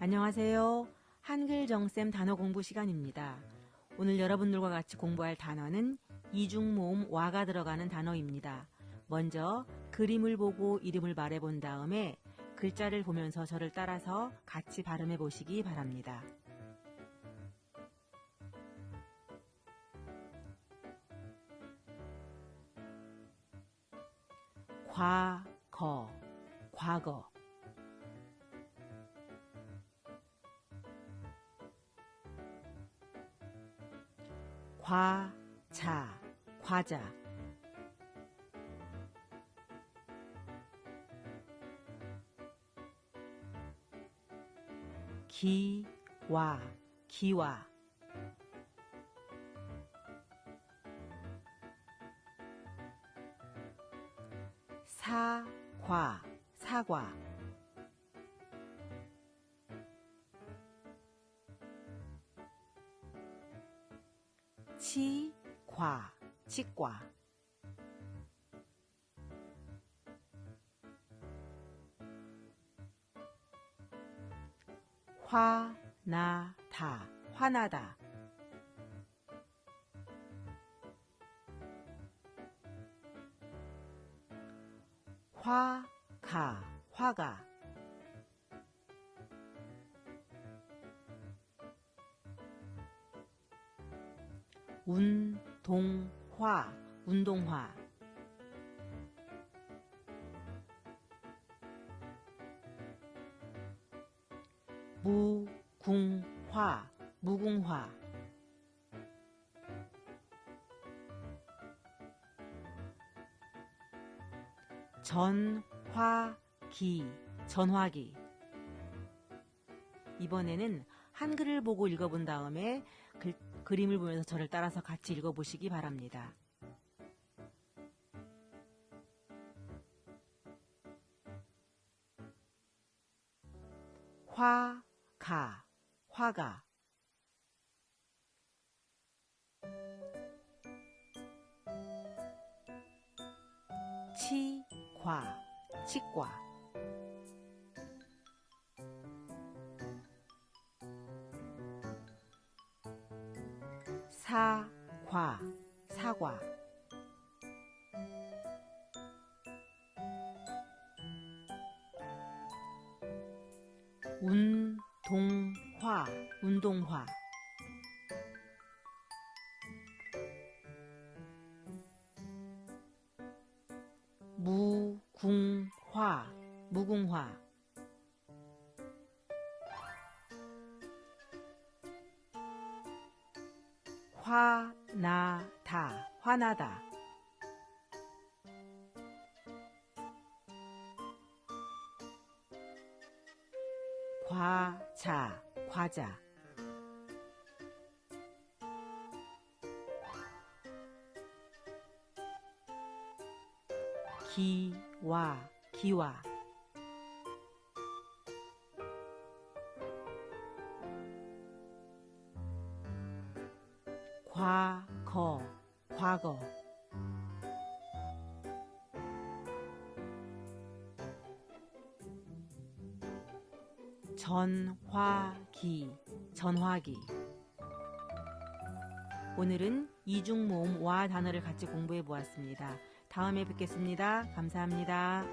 안녕하세요. 한글 정쌤 단어 공부 시간입니다. 오늘 여러분들과 같이 공부할 단어는 이중모음 와가 들어가는 단어입니다. 먼저 그림을 보고 이름을 말해본 다음에 글자를 보면서 저를 따라서 같이 발음해 보시기 바랍니다. 과거, 과거. 과자, 과자. 기와, 기와. 사과, 사과. 치과, 치과. 화나다, 화나다. 화가, 화가. 운동화, 운동화. 무궁화, 무궁화. 전화기, 전화기. 이번에는 한글을 보고 읽어본 다음에 글, 그림을 보면서 저를 따라서 같이 읽어보시기 바랍니다. 화가, 화가. 치과, 치과. 사과, 사과. 운동화, 운동화. 무궁화, 무궁화. 화나다, 화나다. 과자, 과자. 기와, 기와. 과거, 과거. 전화기, 전화기. 오늘은 이중 모음 와 단어를 같이 공부해 보았습니다. 다음에 뵙겠습니다. 감사합니다.